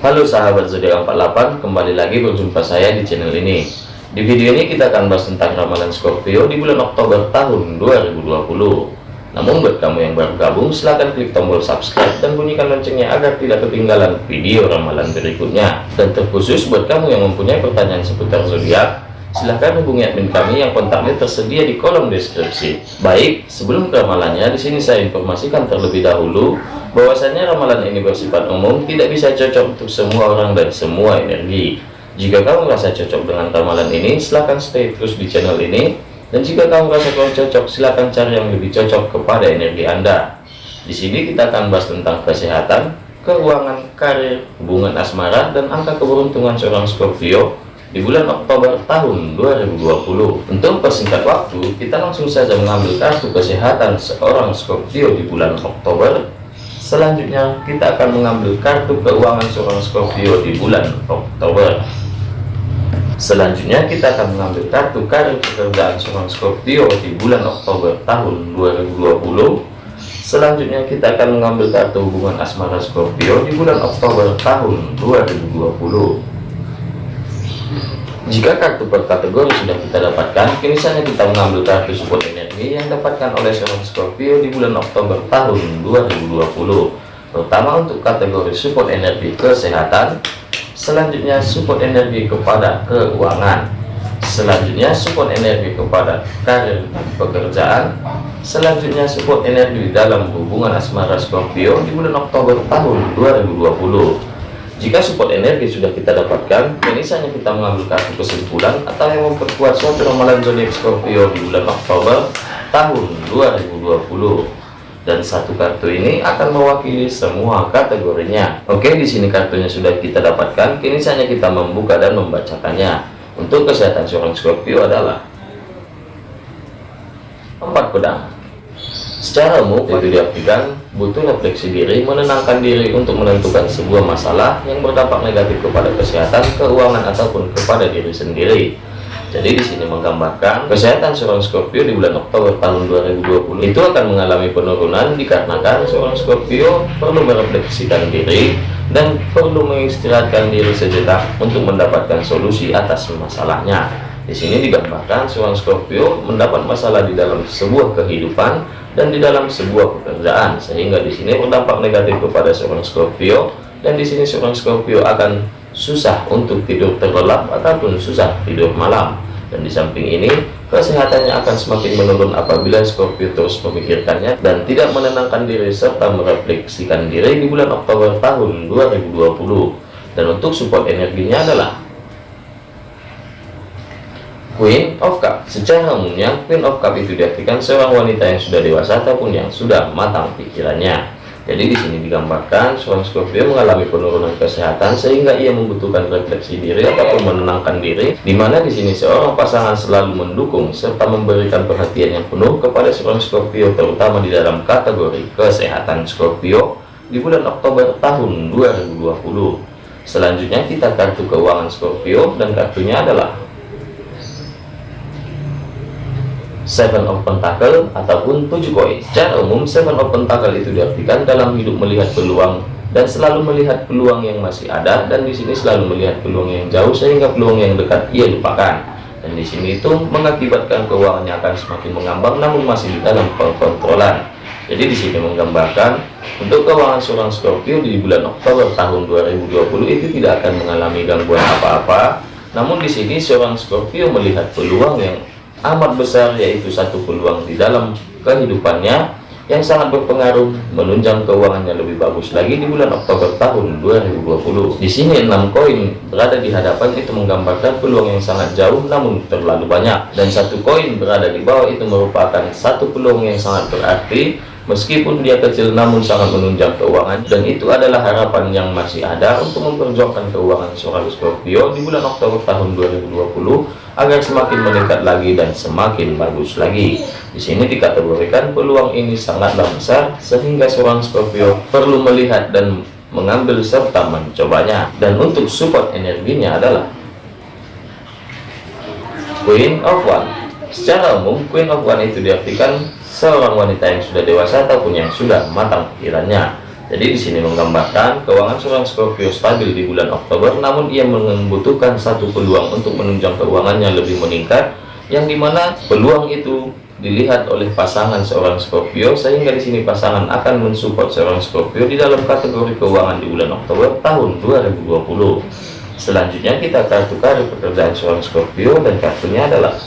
Halo sahabat zodiak 48, kembali lagi berjumpa saya di channel ini. Di video ini kita akan bahas tentang ramalan Scorpio di bulan Oktober tahun 2020. Namun buat kamu yang baru gabung, silahkan klik tombol subscribe dan bunyikan loncengnya agar tidak ketinggalan video ramalan berikutnya. Dan terkhusus buat kamu yang mempunyai pertanyaan seputar zodiak, silahkan hubungi admin kami yang kontaknya tersedia di kolom deskripsi. Baik, sebelum ke ramalannya, di sini saya informasikan terlebih dahulu bahwasanya ramalan ini bersifat umum tidak bisa cocok untuk semua orang dan semua energi. Jika kamu merasa cocok dengan ramalan ini silahkan stay terus di channel ini. Dan jika kamu merasa kurang cocok silahkan cari yang lebih cocok kepada energi anda. Di sini kita akan bahas tentang kesehatan keuangan karir hubungan asmara dan angka keberuntungan seorang Scorpio di bulan Oktober tahun 2020 untuk persingkat waktu kita langsung saja mengambil kartu kesehatan seorang Scorpio di bulan Oktober Selanjutnya kita akan mengambil kartu keuangan seorang Scorpio di bulan Oktober. Selanjutnya kita akan mengambil kartu karir pekerjaan seorang Scorpio di bulan Oktober tahun 2020. Selanjutnya kita akan mengambil kartu hubungan asmara Scorpio di bulan Oktober tahun 2020. Jika kartu per kategori sudah kita dapatkan, kini saatnya kita mengambil kartu support energi yang dapatkan oleh seorang Scorpio di bulan Oktober tahun 2020. Pertama untuk kategori support energi kesehatan, selanjutnya support energi kepada keuangan, selanjutnya support energi kepada karir pekerjaan, selanjutnya support energi dalam hubungan asmara Scorpio di bulan Oktober tahun 2020. Jika support energi sudah kita dapatkan, ini saja kita mengambil kartu kesimpulan atau yang memperkuat suatu ramalan zodiak Scorpio di bulan Oktober tahun 2020. Dan satu kartu ini akan mewakili semua kategorinya. Oke, di sini kartunya sudah kita dapatkan. Kini saja kita membuka dan membacakannya. Untuk kesehatan seorang Scorpio adalah empat pedang Secara umum, itu diartikan butuh refleksi diri, menenangkan diri untuk menentukan sebuah masalah yang berdampak negatif kepada kesehatan, keuangan, ataupun kepada diri sendiri. Jadi di sini menggambarkan kesehatan seorang Scorpio di bulan Oktober tahun 2020 itu akan mengalami penurunan dikarenakan seorang Scorpio perlu merefleksikan diri dan perlu mengistirahatkan diri sejenak untuk mendapatkan solusi atas masalahnya. Di sini digambarkan seorang Scorpio mendapat masalah di dalam sebuah kehidupan dan di dalam sebuah pekerjaan sehingga di sini berdampak negatif kepada seorang Scorpio dan di sini seorang Scorpio akan susah untuk tidur terlelap ataupun susah tidur malam. Dan di samping ini kesehatannya akan semakin menurun apabila Scorpio terus memikirkannya dan tidak menenangkan diri serta merefleksikan diri di bulan Oktober tahun 2020 dan untuk support energinya adalah Queen of Cup. Secara umumnya Queen of Cup itu diartikan seorang wanita yang sudah dewasa ataupun yang sudah matang pikirannya. Jadi di sini digambarkan seorang Scorpio mengalami penurunan kesehatan sehingga ia membutuhkan refleksi diri ataupun menenangkan diri di mana di sini seorang pasangan selalu mendukung serta memberikan perhatian yang penuh kepada seorang Scorpio terutama di dalam kategori kesehatan Scorpio di bulan Oktober tahun 2020 selanjutnya kita kartu keuangan Scorpio dan kartunya adalah Seven of Pentacle ataupun tujuh koin. Secara umum, Seven of Pentacle itu diartikan dalam hidup melihat peluang dan selalu melihat peluang yang masih ada dan di sini selalu melihat peluang yang jauh sehingga peluang yang dekat ia lupakan. Dan di sini itu mengakibatkan keuangannya akan semakin mengambang namun masih dalam kontrolan. Jadi di sini menggambarkan untuk keuangan seorang Scorpio di bulan Oktober tahun 2020 itu tidak akan mengalami gangguan apa-apa. Namun di sini seorang Scorpio melihat peluang yang amat besar yaitu satu peluang di dalam kehidupannya yang sangat berpengaruh menunjang keuangannya lebih bagus lagi di bulan Oktober tahun 2020 di sini enam koin berada di hadapan itu menggambarkan peluang yang sangat jauh namun terlalu banyak. Dan satu koin berada di bawah itu merupakan satu peluang yang sangat berarti meskipun dia kecil namun sangat menunjang keuangan dan itu adalah harapan yang masih ada untuk memperjuangkan keuangan seorang Scorpio di bulan Oktober tahun 2020 agar semakin meningkat lagi dan semakin bagus lagi. Di sini dikategorikan peluang ini sangatlah besar sehingga seorang Scorpio perlu melihat dan mengambil serta mencobanya. Dan untuk support energinya adalah Queen of One. Secara umum, Queen of One itu diartikan seorang wanita yang sudah dewasa ataupun yang sudah matang pikirannya Jadi di sini menggambarkan keuangan seorang Scorpio stabil di bulan Oktober, namun ia membutuhkan satu peluang untuk menunjang keuangannya lebih meningkat, yang di mana peluang itu dilihat oleh pasangan seorang Scorpio, sehingga di sini pasangan akan mensupport seorang Scorpio di dalam kategori keuangan di bulan Oktober tahun 2020. Selanjutnya kita kartu kartu pekerjaan seorang Scorpio dan kartunya adalah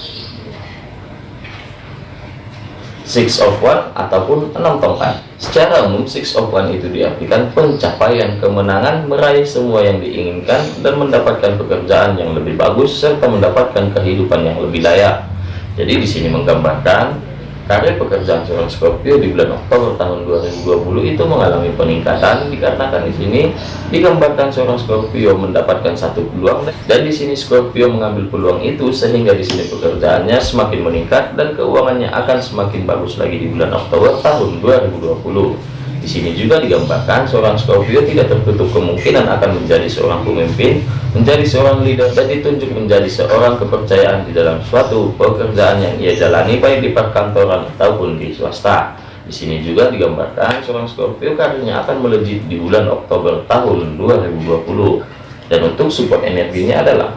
Six of One ataupun enam tongkat. Secara umum, Six of One itu diartikan pencapaian kemenangan, meraih semua yang diinginkan, dan mendapatkan pekerjaan yang lebih bagus, serta mendapatkan kehidupan yang lebih layak. Jadi di sini menggambarkan Karir pekerjaan seorang Scorpio di bulan Oktober tahun 2020 itu mengalami peningkatan dikarenakan di sini digambarkan seorang Scorpio mendapatkan satu peluang dan di sini Scorpio mengambil peluang itu sehingga di sini pekerjaannya semakin meningkat dan keuangannya akan semakin bagus lagi di bulan Oktober tahun 2020. Di sini juga digambarkan seorang Scorpio tidak tertutup kemungkinan akan menjadi seorang pemimpin, menjadi seorang leader, dan ditunjuk menjadi seorang kepercayaan di dalam suatu pekerjaan yang ia jalani baik di perkantoran ataupun di swasta. Di sini juga digambarkan seorang Scorpio karirnya akan melejit di bulan Oktober tahun 2020. Dan untuk support energinya adalah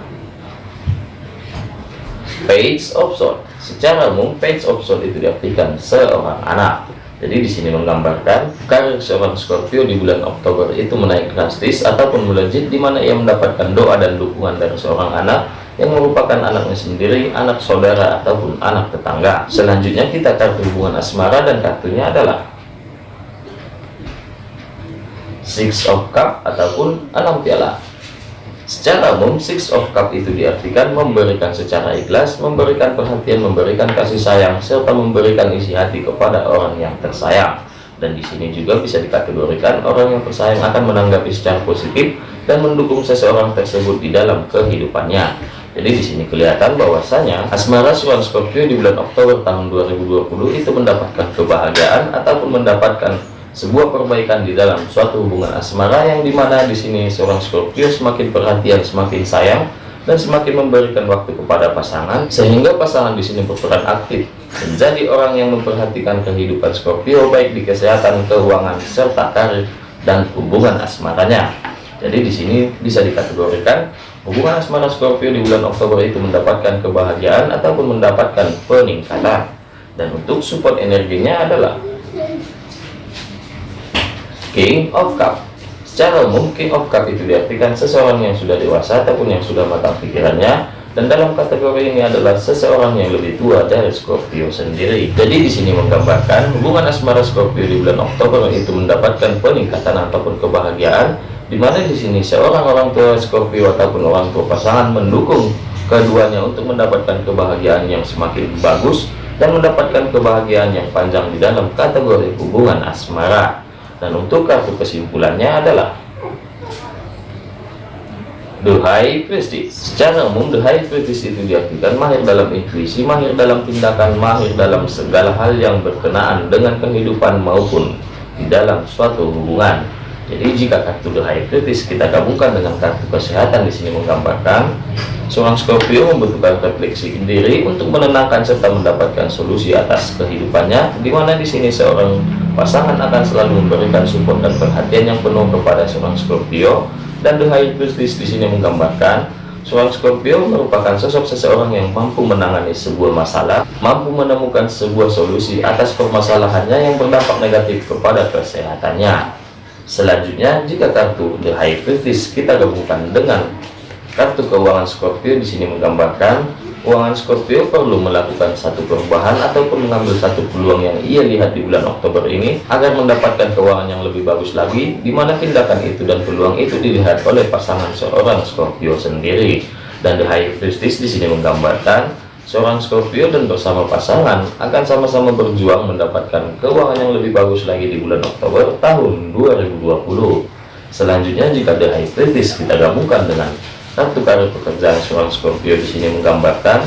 Page of Sword. Secara umum, Page of Sword itu diartikan seorang anak jadi di sini menggambarkan karir seorang Scorpio di bulan Oktober itu menaik drastis ataupun melejit di mana ia mendapatkan doa dan dukungan dari seorang anak yang merupakan anaknya sendiri, anak saudara ataupun anak tetangga. Selanjutnya kita kartu hubungan asmara dan kartunya adalah Six of Cup ataupun enam piala. Secara umum, Six of Cup itu diartikan memberikan secara ikhlas, memberikan perhatian, memberikan kasih sayang, serta memberikan isi hati kepada orang yang tersayang. Dan di sini juga bisa dikategorikan orang yang tersayang akan menanggapi secara positif dan mendukung seseorang tersebut di dalam kehidupannya. Jadi di sini kelihatan bahwasanya asmara seorang Scorpio di bulan Oktober tahun 2020 itu mendapatkan kebahagiaan ataupun mendapatkan sebuah perbaikan di dalam suatu hubungan asmara yang di mana di sini seorang Scorpio semakin perhatian, semakin sayang dan semakin memberikan waktu kepada pasangan sehingga pasangan di sini berperan aktif menjadi orang yang memperhatikan kehidupan Scorpio baik di kesehatan, keuangan serta karir dan hubungan asmaranya. Jadi di sini bisa dikategorikan hubungan asmara Scorpio di bulan Oktober itu mendapatkan kebahagiaan ataupun mendapatkan peningkatan. Dan untuk support energinya adalah King of Cup Secara umum, King of Cup itu diartikan seseorang yang sudah dewasa ataupun yang sudah matang pikirannya dan dalam kategori ini adalah seseorang yang lebih tua dari Scorpio sendiri. Jadi di sini menggambarkan hubungan asmara Scorpio di bulan Oktober itu mendapatkan peningkatan ataupun kebahagiaan di mana di sini seorang orang tua Scorpio ataupun orang tua pasangan mendukung keduanya untuk mendapatkan kebahagiaan yang semakin bagus dan mendapatkan kebahagiaan yang panjang di dalam kategori hubungan asmara. Dan untuk kartu kesimpulannya adalah The High Priestess. Secara umum, The High Priestess itu diartikan mahir dalam intuisi, mahir dalam tindakan, mahir dalam segala hal yang berkenaan dengan kehidupan maupun di dalam suatu hubungan. Jadi jika kartu The High Priestess kita gabungkan dengan kartu kesehatan di sini menggambarkan seorang Scorpio membutuhkan refleksi diri untuk menenangkan serta mendapatkan solusi atas kehidupannya, di mana di sini seorang Pasangan akan selalu memberikan support dan perhatian yang penuh kepada seorang Scorpio dan The High Priestess di sini menggambarkan seorang Scorpio merupakan sosok seseorang yang mampu menangani sebuah masalah, mampu menemukan sebuah solusi atas permasalahannya yang berdampak negatif kepada kesehatannya. Selanjutnya, jika kartu The High Priestess kita gabungkan dengan kartu keuangan Scorpio di sini menggambarkan keuangan Scorpio perlu melakukan satu perubahan ataupun mengambil satu peluang yang ia lihat di bulan Oktober ini agar mendapatkan keuangan yang lebih bagus lagi di mana tindakan itu dan peluang itu dilihat oleh pasangan seorang Scorpio sendiri. Dan The High Priestess di sini menggambarkan seorang Scorpio dan bersama pasangan akan sama-sama berjuang mendapatkan keuangan yang lebih bagus lagi di bulan Oktober tahun 2020 selanjutnya jika The High Priestess kita gabungkan dengan Kartu kartu pekerjaan seorang Scorpio di sini menggambarkan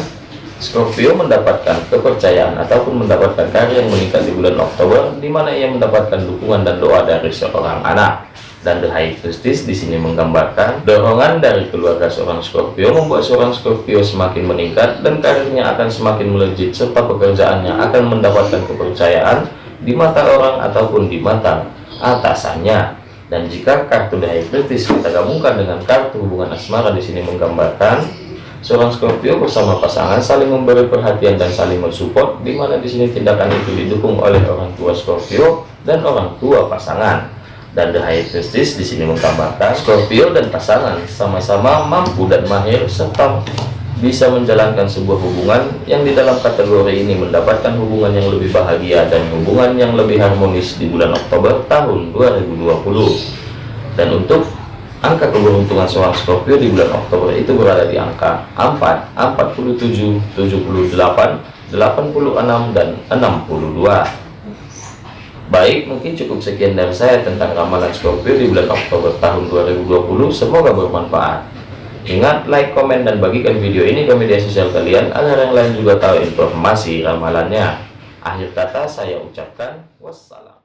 Scorpio mendapatkan kepercayaan ataupun mendapatkan karya yang meningkat di bulan Oktober, di mana ia mendapatkan dukungan dan doa dari seorang anak. Dan The High Priestess di sini menggambarkan dorongan dari keluarga seorang Scorpio membuat seorang Scorpio semakin meningkat dan karirnya akan semakin melejit serta pekerjaannya akan mendapatkan kepercayaan di mata orang ataupun di mata atasannya. Dan jika kartu daya kritis kita gabungkan dengan kartu hubungan asmara di sini menggambarkan seorang Scorpio bersama pasangan saling memberi perhatian dan saling mensupport, di mana di sini tindakan itu didukung oleh orang tua Scorpio dan orang tua pasangan. Dan The High Priestess di sini menggambarkan Scorpio dan pasangan sama-sama mampu dan mahir serta bisa menjalankan sebuah hubungan yang di dalam kategori ini mendapatkan hubungan yang lebih bahagia dan hubungan yang lebih harmonis di bulan Oktober tahun 2020 dan untuk angka keberuntungan seorang Scorpio di bulan Oktober itu berada di angka 4, 47, 78, 86, dan 62 baik mungkin cukup sekian dari saya tentang ramalan Scorpio di bulan Oktober tahun 2020 semoga bermanfaat Ingat, like, komen, dan bagikan video ini ke media sosial kalian agar yang lain juga tahu informasi ramalannya. Akhir kata saya ucapkan wassalam.